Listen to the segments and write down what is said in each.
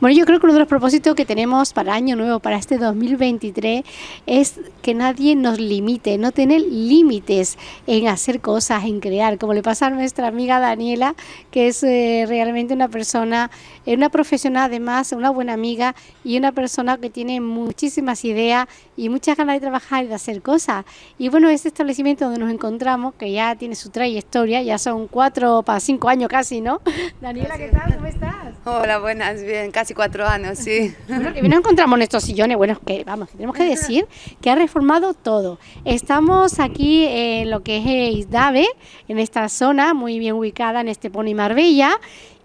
Bueno, yo creo que uno de los propósitos que tenemos para Año Nuevo, para este 2023, es que nadie nos limite, no tener límites en hacer cosas, en crear, como le pasa a nuestra amiga Daniela, que es eh, realmente una persona, eh, una profesional además, una buena amiga y una persona que tiene muchísimas ideas y muchas ganas de trabajar y de hacer cosas. Y bueno, este establecimiento donde nos encontramos, que ya tiene su trayectoria, ya son cuatro para cinco años casi, ¿no? Daniela, ¿qué tal? ¿Cómo estás? Hola, buenas, bien, casi cuatro años, sí. Que nos encontramos en estos sillones, bueno, que vamos, tenemos que decir que ha reformado todo. Estamos aquí en lo que es Isdave, en esta zona muy bien ubicada en este Pony Marbella.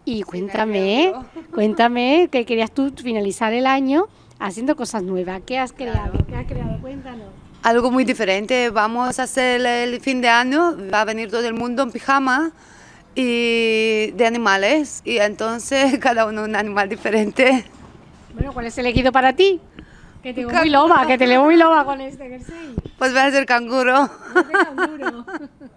Y cuéntame, cuéntame que querías tú finalizar el año haciendo cosas nuevas. ¿Qué has creado? ¿Qué has creado? Cuéntanos. Algo muy diferente. Vamos a hacer el fin de año. Va a venir todo el mundo en pijama y de animales y entonces cada uno un animal diferente. Bueno, ¿cuál es el elegido para ti? Que te veo muy loba, que te leo muy loba con este jersey. Pues voy a ser canguro. canguro.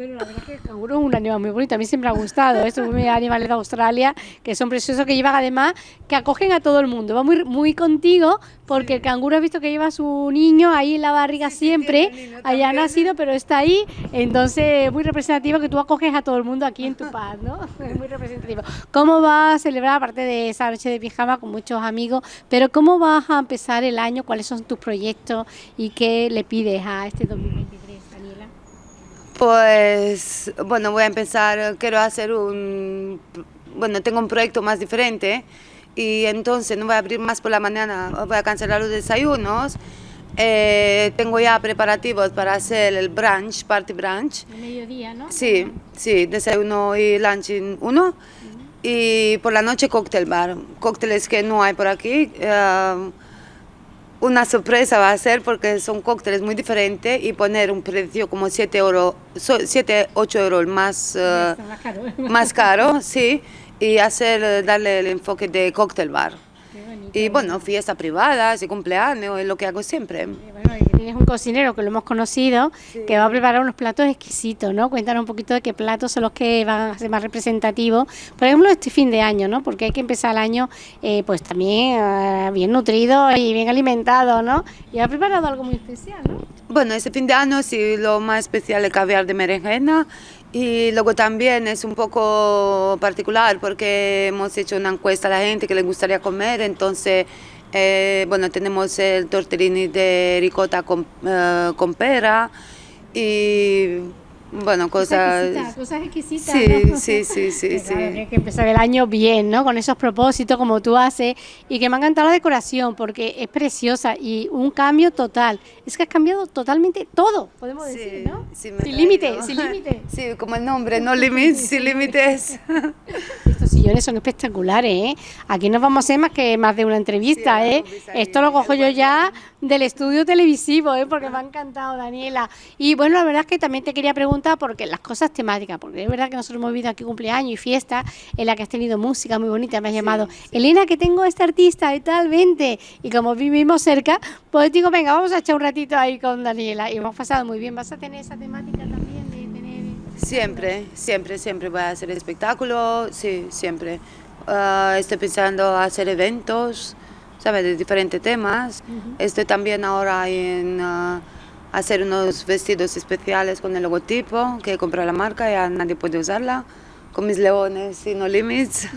Bueno, la verdad es que el canguro es un animal muy bonito, a mí siempre ha gustado, estos animales de Australia que son preciosos, que llevan además, que acogen a todo el mundo, va muy, muy contigo porque el canguro ha visto que lleva a su niño ahí en la barriga siempre, haya nacido, pero está ahí, entonces muy representativo que tú acoges a todo el mundo aquí en tu paz, ¿no? Es muy representativo. ¿Cómo vas a celebrar, aparte de esa noche de pijama con muchos amigos, pero cómo vas a empezar el año, cuáles son tus proyectos y qué le pides a este 2023? Pues, bueno, voy a empezar, quiero hacer un, bueno, tengo un proyecto más diferente y entonces no voy a abrir más por la mañana, voy a cancelar los desayunos. Eh, tengo ya preparativos para hacer el brunch, party brunch. El mediodía, ¿no? Sí, sí, desayuno y lunch en uno. Y por la noche cóctel bar, cócteles que no hay por aquí. Uh, una sorpresa va a ser porque son cócteles muy diferentes y poner un precio como 7 euros, 7, 8 euros más, uh, más, caro. más caro, sí, y hacer, darle el enfoque de cóctel bar. Y bueno, fiesta privada, y cumpleaños, es lo que hago siempre. Tienes un cocinero que lo hemos conocido, que va a preparar unos platos exquisitos, ¿no? Cuéntanos un poquito de qué platos son los que van a ser más representativos. Por ejemplo, este fin de año, ¿no? Porque hay que empezar el año, eh, pues también eh, bien nutrido y bien alimentado, ¿no? Y ha preparado algo muy especial, ¿no? Bueno, este fin de año sí, lo más especial es caviar de berenjena y luego también es un poco particular porque hemos hecho una encuesta a la gente que le gustaría comer, entonces, eh, bueno, tenemos el tortellini de ricota con, eh, con pera y bueno, cosas... Cosas exquisitas, Sí, sí, sí, sí. sí. Hay que empezar el año bien, ¿no? Con esos propósitos como tú haces y que me ha encantado la decoración porque es preciosa y un cambio total. Es que has cambiado totalmente todo, podemos decir, ¿no? Sí, sin límites, sin límites. Sí, como el nombre, no límites, sin límites. Estos sillones son espectaculares, ¿eh? Aquí no vamos a hacer más que más de una entrevista, ¿eh? Esto lo cojo yo ya del estudio televisivo, ¿eh? Porque me ha encantado, Daniela. Y bueno, la verdad es que también te quería preguntar porque las cosas temáticas, porque es verdad que nosotros hemos vivido aquí cumpleaños y fiesta en la que has tenido música muy bonita, me has llamado, Elena, que tengo este artista y tal, vente. Y como vivimos cerca, pues digo, venga, vamos a echar un ratito ahí con Daniela. Y hemos pasado muy bien. ¿Vas a tener esa temática también de tener...? Siempre, siempre, siempre voy a hacer espectáculo, sí, siempre. Uh, estoy pensando hacer eventos, ¿sabes? De diferentes temas. Estoy también ahora en... Uh, hacer unos vestidos especiales con el logotipo que compró la marca, ya nadie puede usarla, con mis leones y no limits,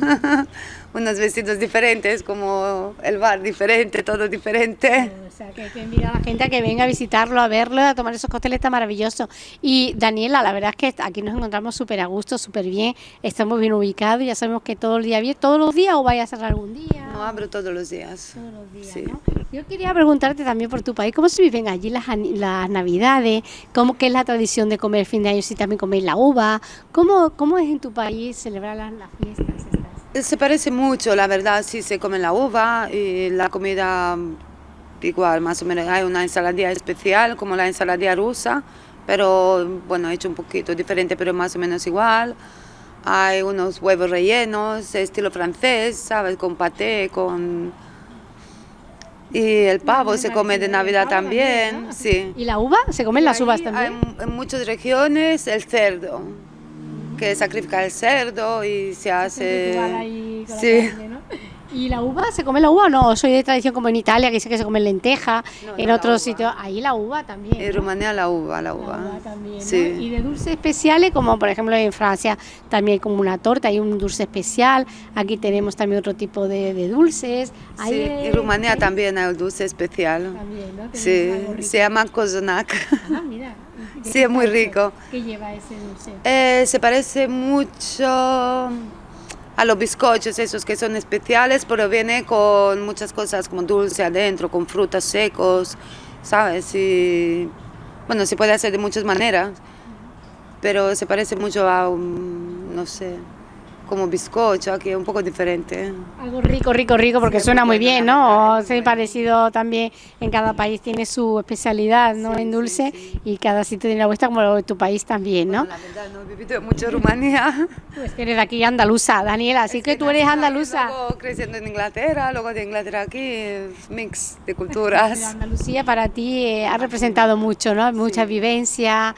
unos vestidos diferentes, como el bar diferente, todo diferente. O sea, que, que a la gente a que venga a visitarlo, a verlo, a tomar esos cócteles tan maravillosos. Y Daniela, la verdad es que aquí nos encontramos súper a gusto, súper bien, estamos bien ubicados, ya sabemos que todo el día bien, todos los días o vaya a cerrar algún día. No, abro todos los días. Todos los días, sí. ¿no? Yo quería preguntarte también por tu país, ¿cómo se viven allí las, las navidades? ¿Cómo que es la tradición de comer el fin de año si también coméis la uva? ¿Cómo, cómo es en tu país celebrar las, las fiestas estas? Se parece mucho, la verdad, sí se come la uva y la comida igual, más o menos. Hay una ensaladilla especial como la ensaladilla rusa, pero bueno, hecho un poquito diferente, pero más o menos igual. Hay unos huevos rellenos, estilo francés, ¿sabes? Con paté, con y el pavo se come de Navidad también, sí. ¿Y la uva? ¿Se comen las uvas también? en muchas regiones el cerdo, que sacrifica el cerdo y se hace... Ahí sí. ¿Y la uva? ¿Se come la uva o no? Soy de tradición como en Italia, que dice que se come lenteja, No, en otros uva. sitios. Ahí la uva también. En ¿no? Rumanía la uva, la La uva. uva también, ¿no? Sí. Y de dulces especiales, como por ejemplo en Francia, también hay como una torta, hay un dulce especial. Aquí tenemos también otro tipo de, de dulces. Hay, Sí, en Rumanía hay- también hay un dulce especial. También, ¿no? Sí, se llama kozonak. Ah, mira. ¿De Sí, es muy rico. ¿Qué lleva ese dulce? Eh, se parece mucho a los bizcochos esos que son especiales, pero viene con muchas cosas como dulce adentro, con frutas secos, ¿sabes? Y bueno, se puede hacer de muchas maneras, pero se parece mucho a un, no sé, como bizcocho, aquí es un poco diferente. Algo rico, rico, rico, porque Sí, suena muy bien, ¿no? Sí, parecido también en cada país tiene su especialidad, ¿no? Sí, en dulce sí. y cada sitio tiene la vuestra como tu país también, ¿no? Bueno, la verdad, no he vivido mucho en Rumanía. Pues que eres de aquí andaluza, Daniela, así Es que tú eres andaluza. Luego creciendo en Inglaterra, luego de Inglaterra aquí, mix de Pero culturas. Andalucía para ti eh, ha representado mucho, ¿no? Mucha vivencia,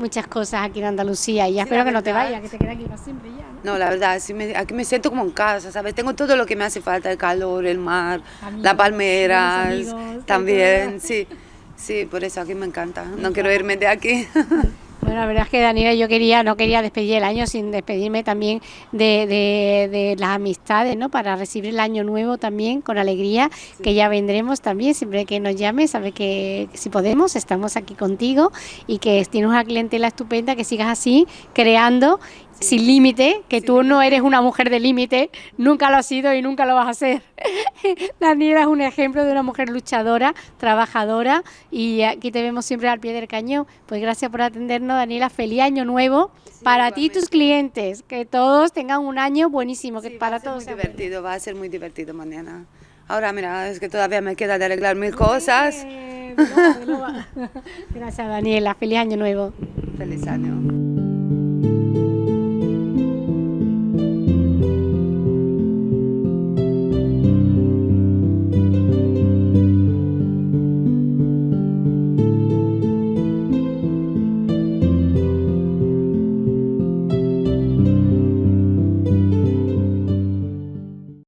muchas cosas aquí en Andalucía y ya Sí, espero que no te vayas, que te quedes aquí para siempre ya, ¿no? No, la verdad, sí me- aquí me siento como en casa, ¿sabes? Tengo todo lo que me hace falta, el calor, el mar, Amigos, las palmeras, amigos, también, sí. Sí, por eso aquí me encanta. No quiero irme de aquí. Bueno, la verdad es que Daniela, yo quería, no quería despedir el año sin despedirme también de, de- de las amistades, ¿no? Para recibir el año nuevo también con alegría, que ya vendremos también, siempre que nos llames, sabes que si podemos, estamos aquí contigo y que tienes una clientela estupenda, que sigas así, creando sin límite, que tú no eres una mujer de límite, nunca lo has sido y nunca lo vas a ser. Daniela es un ejemplo de una mujer luchadora, trabajadora y aquí te vemos siempre al pie del cañón. Pues gracias por atendernos, Daniela. Feliz año nuevo para ti y tus clientes. Que todos tengan un año buenísimo, que Sí, va para a ser todos muy sea bueno. divertido, va a ser muy divertido mañana. Ahora, mira, es que todavía me queda de arreglar mil cosas. Gracias, Daniela. Feliz año nuevo. Feliz año.